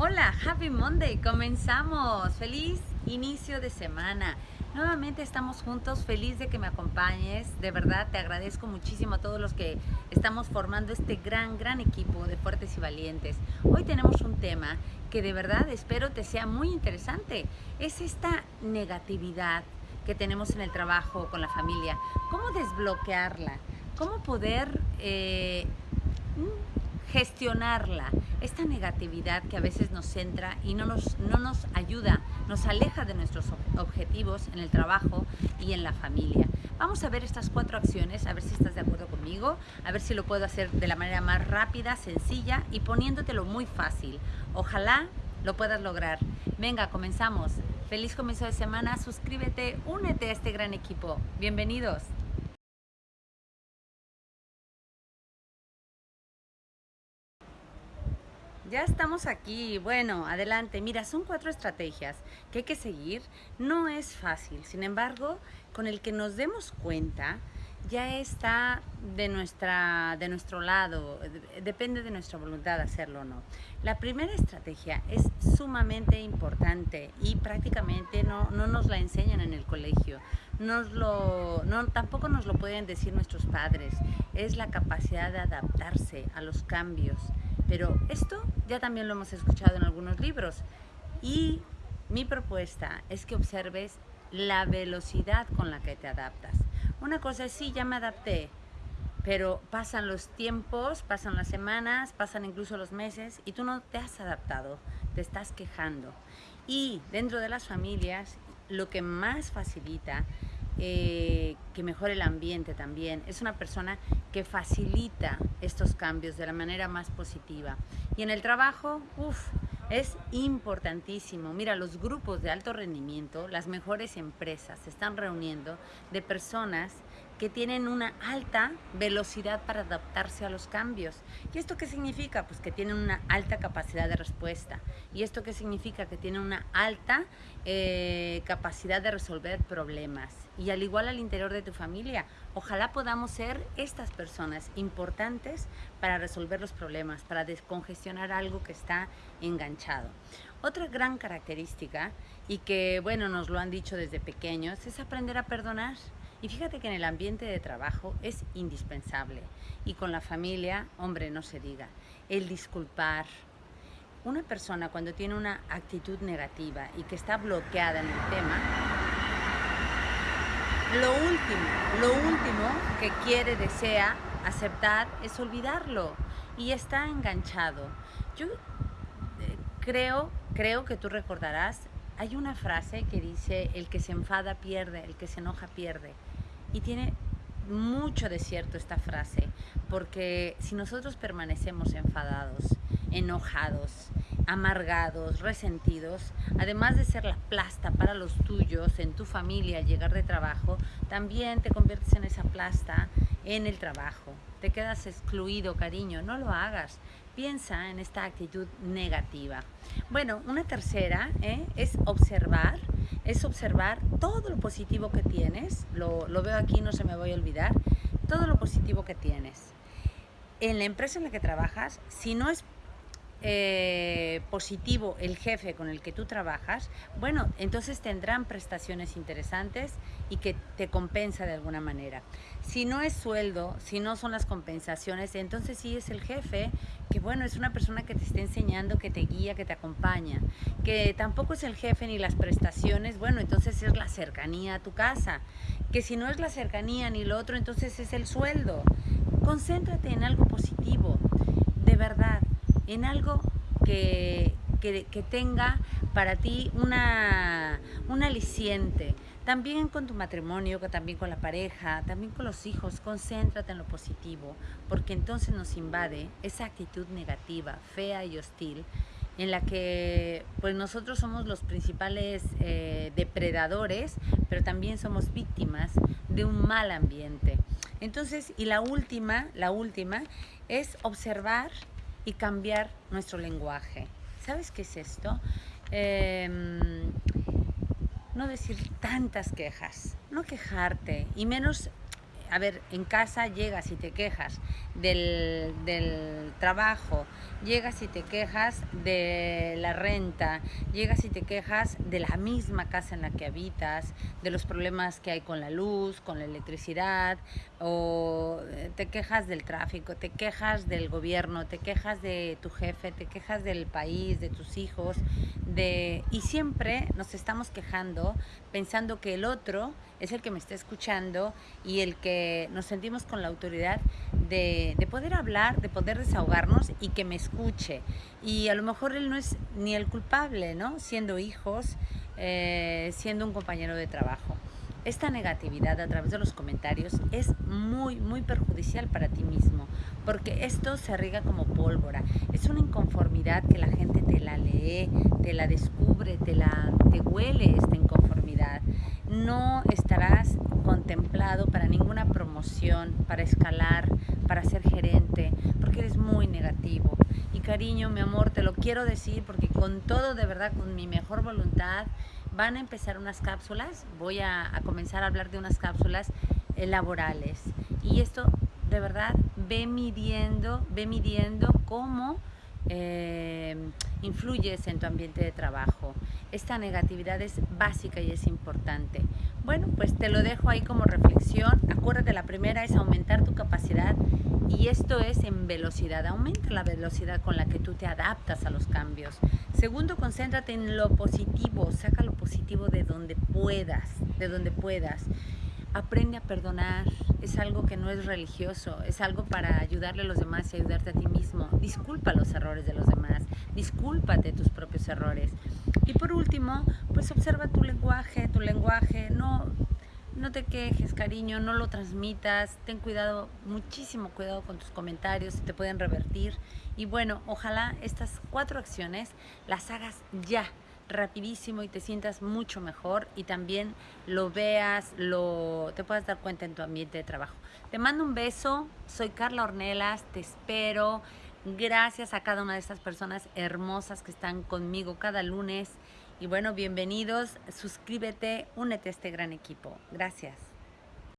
Hola, Happy Monday, comenzamos. Feliz inicio de semana. Nuevamente estamos juntos, feliz de que me acompañes. De verdad te agradezco muchísimo a todos los que estamos formando este gran, gran equipo de fuertes y valientes. Hoy tenemos un tema que de verdad espero te sea muy interesante. Es esta negatividad que tenemos en el trabajo, con la familia. ¿Cómo desbloquearla? ¿Cómo poder eh, gestionarla, esta negatividad que a veces nos centra y no nos, no nos ayuda, nos aleja de nuestros objetivos en el trabajo y en la familia. Vamos a ver estas cuatro acciones, a ver si estás de acuerdo conmigo, a ver si lo puedo hacer de la manera más rápida, sencilla y poniéndotelo muy fácil. Ojalá lo puedas lograr. Venga, comenzamos. Feliz comienzo de semana, suscríbete, únete a este gran equipo. Bienvenidos. Ya estamos aquí. Bueno, adelante. Mira, son cuatro estrategias que hay que seguir. No es fácil. Sin embargo, con el que nos demos cuenta, ya está de, nuestra, de nuestro lado. Depende de nuestra voluntad hacerlo o no. La primera estrategia es sumamente importante y prácticamente no, no nos la enseñan en el colegio. Nos lo, no, tampoco nos lo pueden decir nuestros padres. Es la capacidad de adaptarse a los cambios pero esto ya también lo hemos escuchado en algunos libros. Y mi propuesta es que observes la velocidad con la que te adaptas. Una cosa es, sí, ya me adapté, pero pasan los tiempos, pasan las semanas, pasan incluso los meses y tú no te has adaptado, te estás quejando. Y dentro de las familias, lo que más facilita eh, que mejore el ambiente también. Es una persona que facilita estos cambios de la manera más positiva. Y en el trabajo, uff, es importantísimo. Mira, los grupos de alto rendimiento, las mejores empresas se están reuniendo de personas que tienen una alta velocidad para adaptarse a los cambios. ¿Y esto qué significa? Pues que tienen una alta capacidad de respuesta. ¿Y esto qué significa? Que tienen una alta eh, capacidad de resolver problemas. Y al igual al interior de tu familia, ojalá podamos ser estas personas importantes para resolver los problemas, para descongestionar algo que está enganchado. Otra gran característica, y que bueno, nos lo han dicho desde pequeños, es aprender a perdonar. Y fíjate que en el ambiente de trabajo es indispensable. Y con la familia, hombre, no se diga. El disculpar. Una persona cuando tiene una actitud negativa y que está bloqueada en el tema, lo último, lo último que quiere, desea aceptar es olvidarlo y está enganchado. Yo eh, creo, creo que tú recordarás, hay una frase que dice, el que se enfada pierde, el que se enoja pierde. Y tiene mucho de cierto esta frase, porque si nosotros permanecemos enfadados, enojados, amargados, resentidos, además de ser la plasta para los tuyos, en tu familia, al llegar de trabajo, también te conviertes en esa plasta en el trabajo. Te quedas excluido, cariño, no lo hagas. Piensa en esta actitud negativa. Bueno, una tercera ¿eh? es observar es observar todo lo positivo que tienes, lo, veo aquí, no se me voy a olvidar, todo lo positivo que tienes. En la empresa en la que trabajas, si no es eh, positivo el jefe con el que tú trabajas, bueno, entonces tendrán prestaciones interesantes y que te compensa de alguna manera. Si no es sueldo, si no son las compensaciones, entonces sí es el jefe que bueno, es una persona que te está enseñando, que te guía, que te acompaña, que tampoco es el jefe ni las prestaciones, bueno, entonces es la cercanía a tu casa, que si no es la cercanía ni lo otro, entonces es el sueldo. Concéntrate en algo positivo, de verdad, en algo que, que, tenga para ti una, un aliciente. También con tu matrimonio, también con la pareja, también con los hijos, concéntrate en lo positivo, porque entonces nos invade esa actitud negativa, fea y hostil, en la que pues nosotros somos los principales eh, depredadores, pero también somos víctimas de un mal ambiente. Entonces, y la última, la última es observar y cambiar nuestro lenguaje. ¿Sabes qué es esto? Em, no decir tantas quejas, no quejarte, y menos a ver, en casa llegas y te quejas del, del, trabajo, llegas y te quejas de la renta, llegas y te quejas de la misma casa en la que habitas, de los problemas que hay con la luz, con la electricidad, o eh, te quejas del tráfico, te quejas del gobierno, te quejas de tu jefe, te quejas del país, de tus hijos, de y siempre nos estamos quejando pensando que el otro es el que me está escuchando y el que nos sentimos con la autoridad de, de, poder hablar, de poder desahogarnos y que me escuche. Y a lo mejor él no es ni el culpable, ¿no? Siendo hijos, eh, siendo un compañero de trabajo. Esta negatividad a través de los comentarios es muy, muy perjudicial para ti mismo, porque esto se riega como pólvora. Es una inconformidad que la gente te la lee, te la descubre, te, la, te huele inconformidad. No estarás contemplado para ninguna promoción, para escalar, para ser gerente, porque eres muy negativo. Y cariño, mi amor, te lo quiero decir porque con todo, de verdad, con mi mejor voluntad, van a empezar unas cápsulas, voy a, comenzar a hablar de unas cápsulas eh, laborales. Y esto, de verdad, ve midiendo, ve midiendo cómo eh, influyes en tu ambiente de trabajo. Esta negatividad es básica y es importante. Bueno, pues te lo dejo ahí como reflexión. Acuérdate, la primera es aumentar tu capacidad y esto es en velocidad. Aumenta la velocidad con la que tú te adaptas a los cambios. Segundo, concéntrate en lo positivo. Saca lo positivo de donde puedas, de donde puedas. Aprende a perdonar. Es algo que no es religioso, es algo para ayudarle a los demás y ayudarte a ti mismo. Disculpa los errores de los demás, discúlpate tus propios errores. Y por último, pues observa tu lenguaje, tu lenguaje, no, no te quejes, cariño, no lo transmitas, ten cuidado, muchísimo cuidado con tus comentarios, te pueden revertir. Y bueno, ojalá estas cuatro acciones las hagas ya rapidísimo y te sientas mucho mejor y también lo veas, lo, te puedas dar cuenta en tu ambiente de trabajo. Te mando un beso, soy Carla Ornelas, te espero. Gracias a cada una de estas personas hermosas que están conmigo cada lunes. Y bueno, bienvenidos, suscríbete, únete a este gran equipo. Gracias.